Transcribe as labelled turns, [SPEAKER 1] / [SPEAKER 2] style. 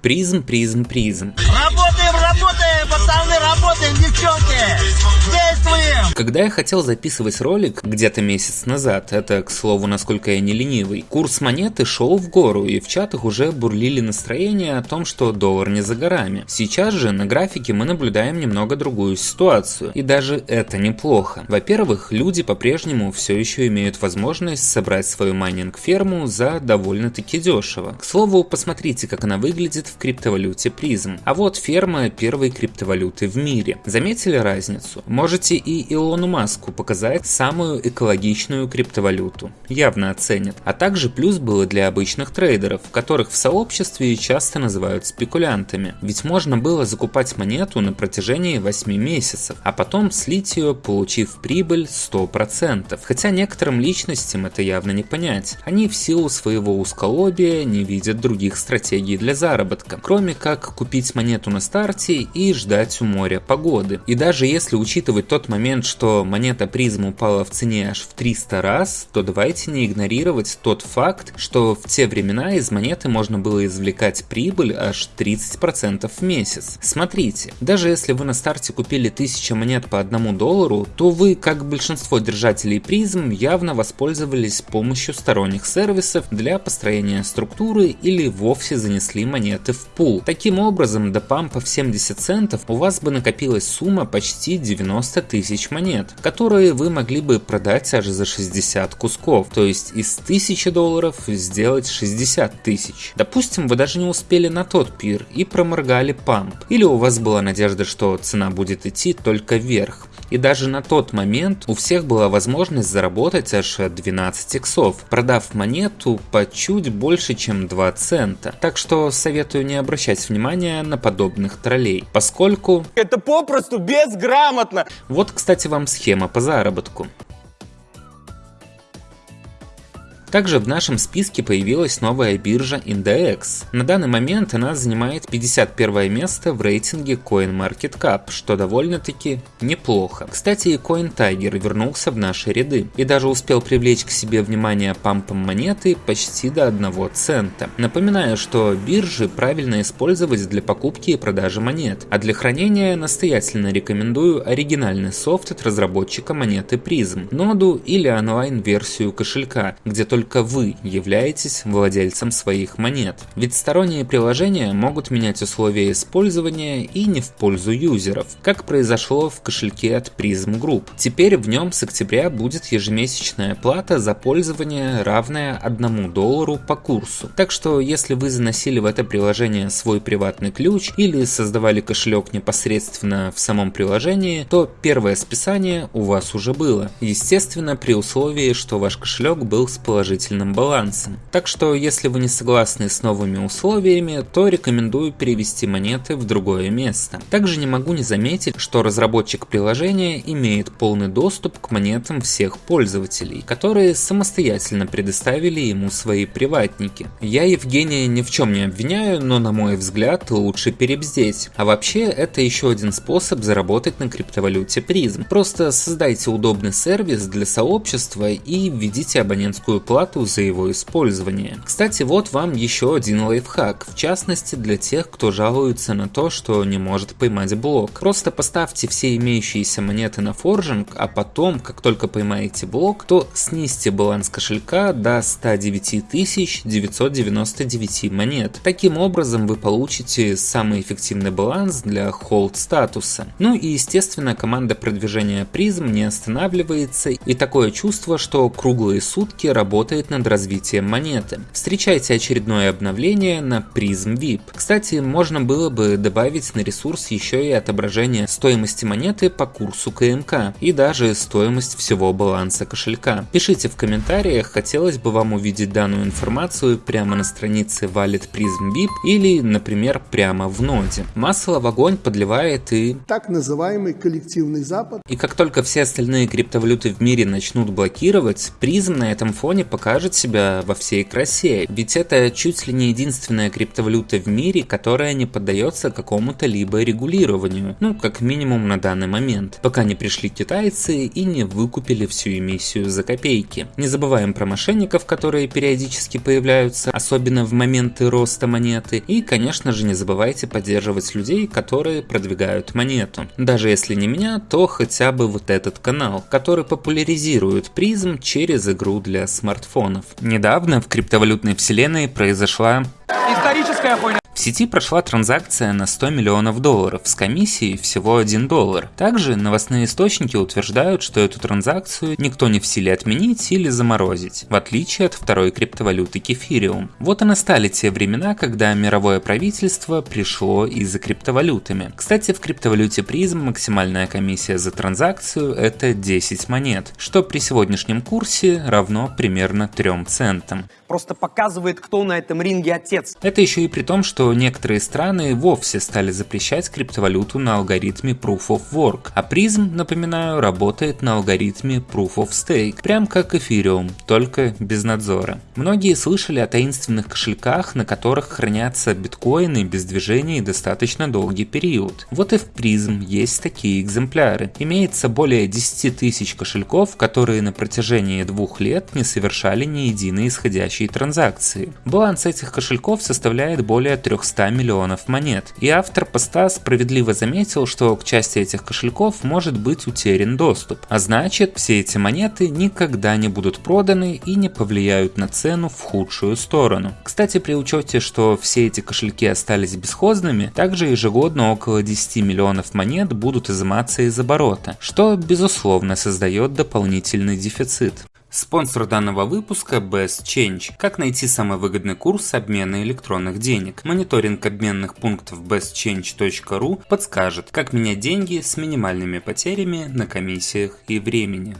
[SPEAKER 1] Призм, призм, призм.
[SPEAKER 2] Работаем, девчонки! Действуем!
[SPEAKER 1] Когда я хотел записывать ролик где-то месяц назад, это, к слову, насколько я не ленивый, курс монеты шел в гору, и в чатах уже бурлили настроения о том, что доллар не за горами. Сейчас же на графике мы наблюдаем немного другую ситуацию, и даже это неплохо. Во-первых, люди по-прежнему все еще имеют возможность собрать свою майнинг-ферму за довольно-таки дешево. К слову, посмотрите, как она выглядит в криптовалюте призм. А вот ферма первой криптовалюты в мире. Заметили разницу? Можете и Илону Маску показать самую экологичную криптовалюту. Явно оценят. А также плюс было для обычных трейдеров, которых в сообществе часто называют спекулянтами. Ведь можно было закупать монету на протяжении 8 месяцев, а потом слить ее, получив прибыль 100%. Хотя некоторым личностям это явно не понять. Они в силу своего узколобия не видят других стратегий для заработка, кроме как купить монету на старте и ждать у моря погоды. И даже если учитывать тот момент, что монета призм упала в цене аж в 300 раз, то давайте не игнорировать тот факт, что в те времена из монеты можно было извлекать прибыль аж 30% в месяц. Смотрите, даже если вы на старте купили 1000 монет по 1 доллару, то вы, как большинство держателей призм, явно воспользовались помощью сторонних сервисов для построения структуры или вовсе занесли монеты в пул. Таким образом, до пампа в 70 центов у вас бы накопилась сумма почти 90 тысяч монет, которые вы могли бы продать аж за 60 кусков, то есть из 1000 долларов сделать 60 тысяч. Допустим, вы даже не успели на тот пир и проморгали памп, или у вас была надежда, что цена будет идти только вверх. И даже на тот момент у всех была возможность заработать аж 12 иксов, продав монету по чуть больше, чем 2 цента. Так что советую не обращать внимания на подобных троллей, поскольку...
[SPEAKER 3] Это попросту безграмотно!
[SPEAKER 1] Вот, кстати, вам схема по заработку. Также в нашем списке появилась новая биржа Index. На данный момент она занимает 51 место в рейтинге CoinMarketCap, что довольно-таки неплохо. Кстати, и CoinTiger вернулся в наши ряды и даже успел привлечь к себе внимание пампом монеты почти до 1 цента. Напоминаю, что биржи правильно использовать для покупки и продажи монет, а для хранения настоятельно рекомендую оригинальный софт от разработчика монеты Prism, ноду или онлайн-версию кошелька, где только только вы являетесь владельцем своих монет. Ведь сторонние приложения могут менять условия использования и не в пользу юзеров, как произошло в кошельке от Prism Group. Теперь в нем с октября будет ежемесячная плата за пользование, равная 1 доллару по курсу. Так что если вы заносили в это приложение свой приватный ключ или создавали кошелек непосредственно в самом приложении, то первое списание у вас уже было. Естественно, при условии, что ваш кошелек был с положением положительным балансом. Так что, если вы не согласны с новыми условиями, то рекомендую перевести монеты в другое место. Также не могу не заметить, что разработчик приложения имеет полный доступ к монетам всех пользователей, которые самостоятельно предоставили ему свои приватники. Я Евгения ни в чем не обвиняю, но на мой взгляд лучше перебздеть. А вообще это еще один способ заработать на криптовалюте призм. Просто создайте удобный сервис для сообщества и введите абонентскую плату плату за его использование. Кстати, вот вам еще один лайфхак, в частности для тех, кто жалуется на то, что не может поймать блок. Просто поставьте все имеющиеся монеты на форжинг, а потом, как только поймаете блок, то снизьте баланс кошелька до 109 999 монет. Таким образом вы получите самый эффективный баланс для холд статуса. Ну и естественно команда продвижения призм не останавливается и такое чувство, что круглые сутки работают работает над развитием монеты. Встречайте очередное обновление на Prism VIP. Кстати, можно было бы добавить на ресурс еще и отображение стоимости монеты по курсу КМК и даже стоимость всего баланса кошелька. Пишите в комментариях, хотелось бы вам увидеть данную информацию прямо на странице Wallet Prism VIP или, например, прямо в ноде. Масло в огонь подливает и...
[SPEAKER 4] Так называемый коллективный Запад.
[SPEAKER 1] И как только все остальные криптовалюты в мире начнут блокировать, Prism на этом фоне показывает покажет себя во всей красе, ведь это чуть ли не единственная криптовалюта в мире, которая не поддается какому-то либо регулированию, ну как минимум на данный момент, пока не пришли китайцы и не выкупили всю эмиссию за копейки. Не забываем про мошенников, которые периодически появляются, особенно в моменты роста монеты, и конечно же не забывайте поддерживать людей, которые продвигают монету. Даже если не меня, то хотя бы вот этот канал, который популяризирует призм через игру для смартфонов. Недавно в криптовалютной вселенной произошла
[SPEAKER 3] Историческая хуйня.
[SPEAKER 1] в сети прошла транзакция на 100 миллионов долларов с комиссией всего 1 доллар. Также новостные источники утверждают, что эту транзакцию никто не в силе отменить или заморозить, в отличие от второй криптовалюты Кефириум. Вот и настали те времена, когда мировое правительство пришло и за криптовалютами. Кстати, в криптовалюте призм максимальная комиссия за транзакцию это 10 монет, что при сегодняшнем курсе равно примерно 3 центам.
[SPEAKER 3] Просто показывает, кто на этом ринге отец.
[SPEAKER 1] Это еще и при том, что некоторые страны вовсе стали запрещать криптовалюту на алгоритме Proof of Work, а призм, напоминаю, работает на алгоритме Proof of Stake, прям как Ethereum, только без надзора. Многие слышали о таинственных кошельках, на которых хранятся биткоины без движения достаточно долгий период. Вот и в призм есть такие экземпляры. Имеется более 10 тысяч кошельков, которые на протяжении двух лет не совершали ни единой исходящей транзакции. Баланс этих кошельков составляет более 300 миллионов монет. И автор поста справедливо заметил, что к части этих кошельков может быть утерян доступ. А значит, все эти монеты никогда не будут проданы и не повлияют на цену в худшую сторону. Кстати, при учете, что все эти кошельки остались бесхозными, также ежегодно около 10 миллионов монет будут изыматься из оборота, что безусловно создает дополнительный дефицит. Спонсор данного выпуска Best Change. Как найти самый выгодный курс обмена электронных денег? Мониторинг обменных пунктов bestchange.ru подскажет, как менять деньги с минимальными потерями на комиссиях и времени.